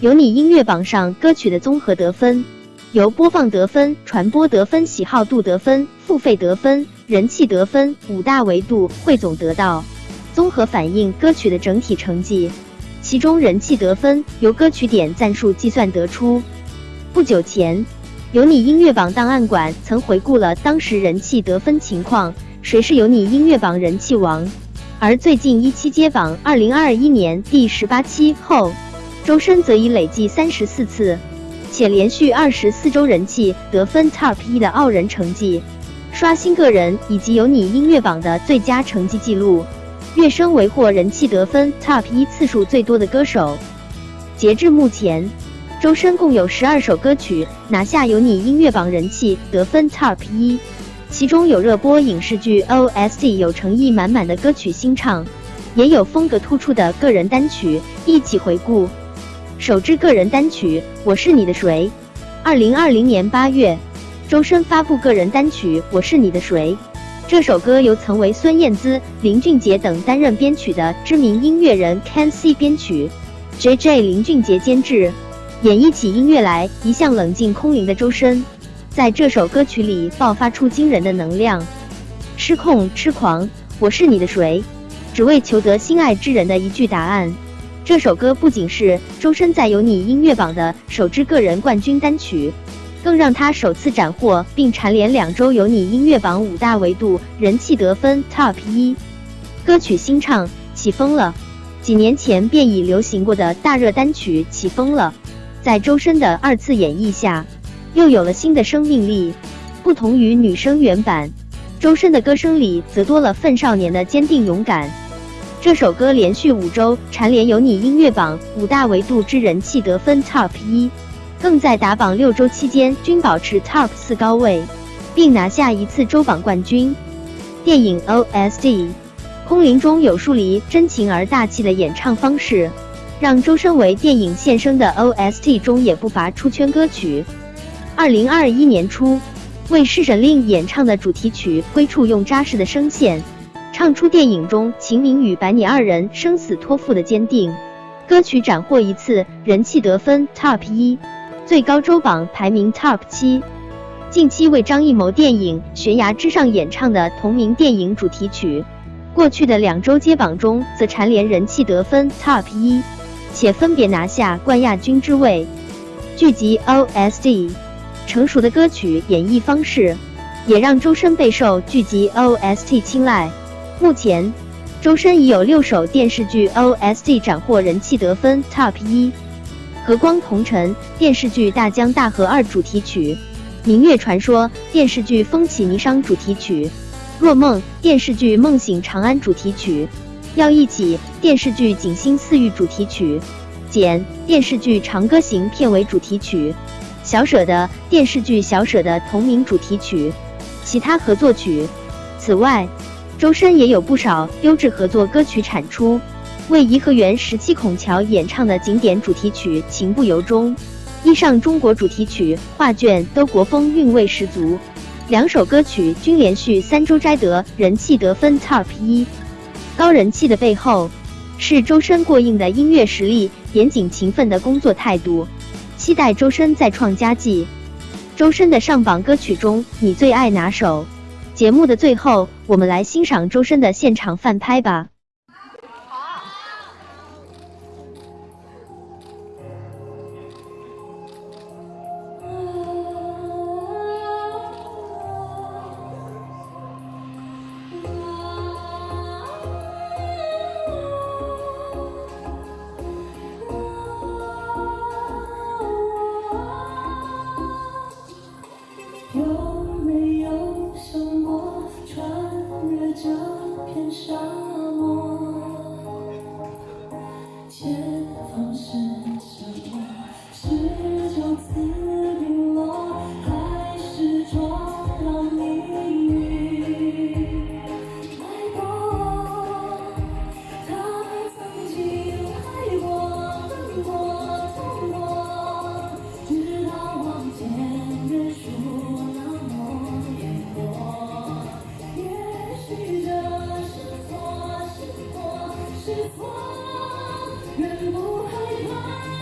有你音乐榜上歌曲的综合得分，由播放得分、传播得分、喜好度得分、付费得分、人气得分五大维度汇总得到，综合反映歌曲的整体成绩。其中人气得分由歌曲点赞数计算得出。不久前，有你音乐榜档案馆曾回顾了当时人气得分情况，谁是有你音乐榜人气王？而最近一期接榜二零二一年第十八期后。周深则已累计三十四次，且连续二十四周人气得分 TOP 一的傲人成绩，刷新个人以及有你音乐榜的最佳成绩记录，跃升为获人气得分 TOP 一次数最多的歌手。截至目前，周深共有十二首歌曲拿下有你音乐榜人气得分 TOP 一，其中有热播影视剧 OST 有诚意满满的歌曲新唱，也有风格突出的个人单曲。一起回顾。首支个人单曲《我是你的谁》，二零二零年八月，周深发布个人单曲《我是你的谁》。这首歌由曾为孙燕姿、林俊杰等担任编曲的知名音乐人 Ken C 编曲，J J 林俊杰监制。演绎起音乐来，一向冷静空灵的周深，在这首歌曲里爆发出惊人的能量，失控痴狂。我是你的谁？只为求得心爱之人的一句答案。这首歌不仅是周深在有你音乐榜的首支个人冠军单曲，更让他首次斩获并蝉联两周有你音乐榜五大维度人气得分 TOP 一。歌曲新唱起风了，几年前便已流行过的大热单曲起风了，在周深的二次演绎下，又有了新的生命力。不同于女生原版，周深的歌声里则多了份少年的坚定勇敢。这首歌连续五周蝉联有你音乐榜五大维度之人气得分 TOP 一，更在打榜六周期间均保持 TOP 四高位，并拿下一次周榜冠军。电影 OST《空灵》中有疏离真情而大气的演唱方式，让周深为电影献声的 OST 中也不乏出圈歌曲。二零二一年初，为侍神令演唱的主题曲《归处》用扎实的声线。唱出电影中秦明与白你二人生死托付的坚定，歌曲斩获一次人气得分 TOP 一，最高周榜排名 TOP 七。近期为张艺谋电影《悬崖之上》演唱的同名电影主题曲，过去的两周接榜中则蝉联人气得分 TOP 一，且分别拿下冠亚军之位。剧集 OST 成熟的歌曲演绎方式，也让周深备受剧集 OST 青睐。目前，周深已有六首电视剧 OST 斩获人气得分 TOP 一，《和光同尘》电视剧《大江大河二》主题曲，《明月传说》电视剧《风起霓裳》主题曲，《若梦》电视剧《梦醒长安》主题曲，《要一起》电视剧《锦心似玉》主题曲，《简》电视剧《长歌行》片尾主题曲，《小舍得》电视剧《小舍得》同名主题曲，其他合作曲。此外，周深也有不少优质合作歌曲产出，为颐和园十七孔桥演唱的景点主题曲《情不由衷》，衣上中国主题曲《画卷》都国风韵味十足，两首歌曲均连续三周摘得人气得分 TOP 一。高人气的背后，是周深过硬的音乐实力、严谨勤奋的工作态度。期待周深再创佳绩。周深的上榜歌曲中，你最爱哪首？节目的最后，我们来欣赏周深的现场翻拍吧。是光愿不害怕。